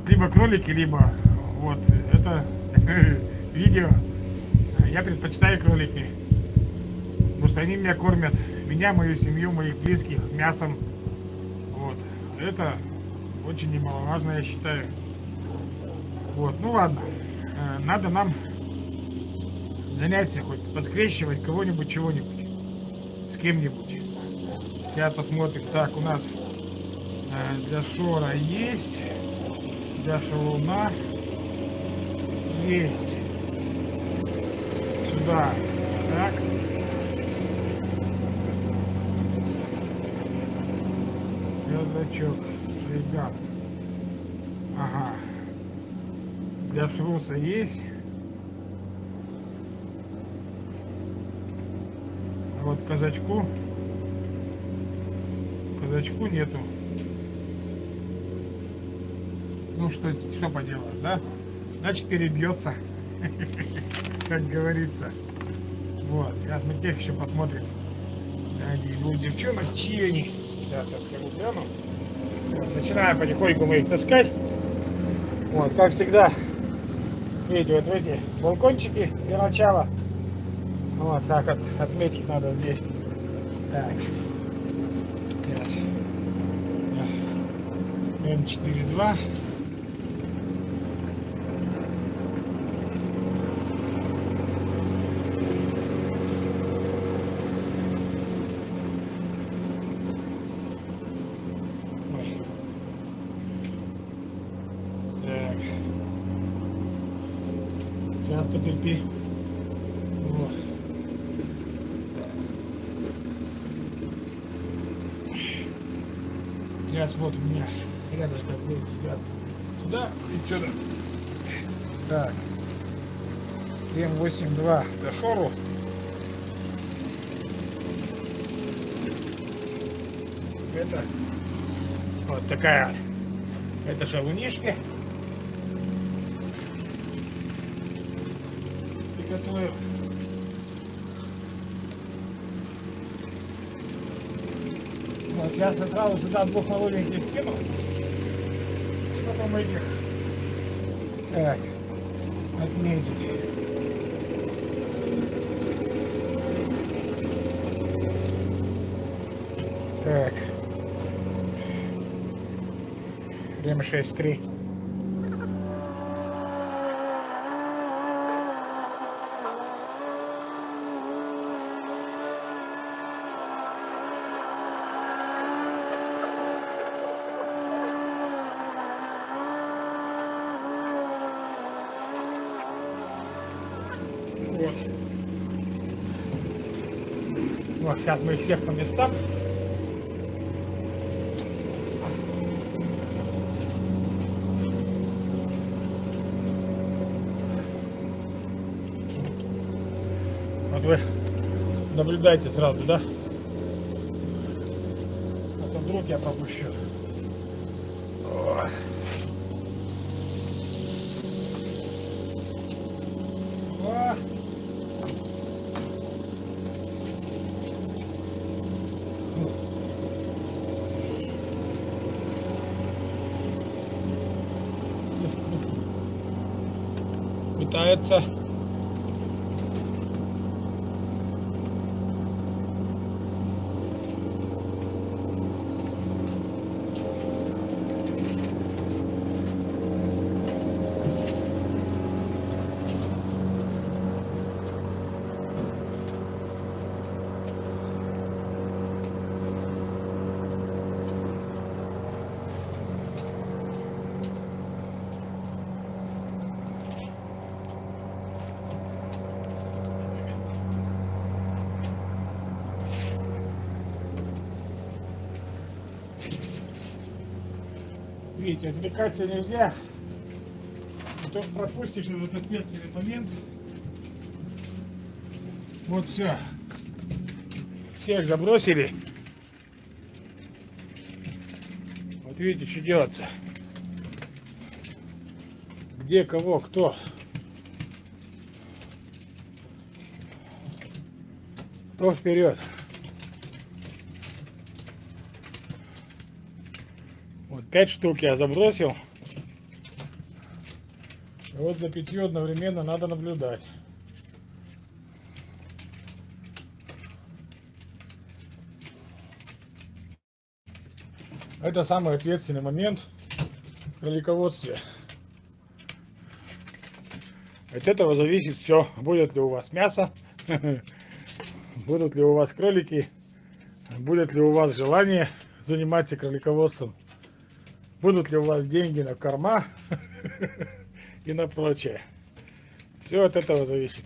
Вот либо кролики, либо вот это видео. Я предпочитаю кролики. Потому что они меня кормят. Меня, мою семью, моих близких мясом. Вот. Это очень немаловажно, я считаю. Вот, ну ладно. Э, надо нам заняться хоть поскрещивать кого-нибудь, чего-нибудь. С кем-нибудь. Сейчас посмотрим. Так, у нас э, для шора есть. Для шалуна есть. Сюда. Так. Вердачок. Ребят. Ага. Для шруса есть. А вот казачку казачку нету. Ну что, что поделаешь, да? Значит перебьется, как говорится. Вот, сейчас мы тех еще посмотрим. Где будут девчонок, чьи они. Сейчас, сейчас скажу гляну. Начинаем потихоньку мы их таскать. Вот, как всегда, видите, вот эти балкончики для начала. Вот, так вот отметить надо здесь. Так. М42. Так. Сейчас потерпи. Сейчас вот у меня рядышком будет сидят. Туда и сюда. Так. М82 до шору. Это вот такая. Это шалунишки. Приготовил. Вот, я сразу сюда двух молоденьких кинул. И потом этих. Так. Отметить. Так. Время 6.3. Вот, сейчас мы всех по местам. Вот вы наблюдайте сразу, да? А то вдруг я пропущу. О. О. Пытается Видите, отвлекаться нельзя. А то пропустишь этот ответственный момент. Вот все. Всех забросили. Вот видите, что делаться. Где кого, кто. То вперед. Вот пять штук я забросил. И вот за пятью одновременно надо наблюдать. Это самый ответственный момент в кролиководстве. От этого зависит все, будет ли у вас мясо, будут ли у вас кролики, будет ли у вас желание заниматься кролиководством, будут ли у вас деньги на корма и на прочее. Все от этого зависит.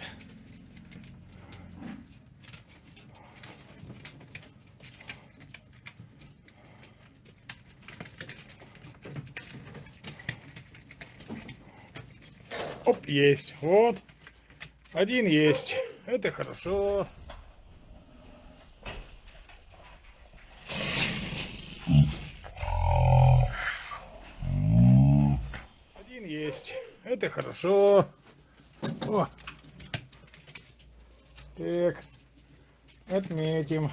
Оп, есть. Вот. Один есть. Это хорошо. Один есть. Это хорошо. О. Так. Отметим.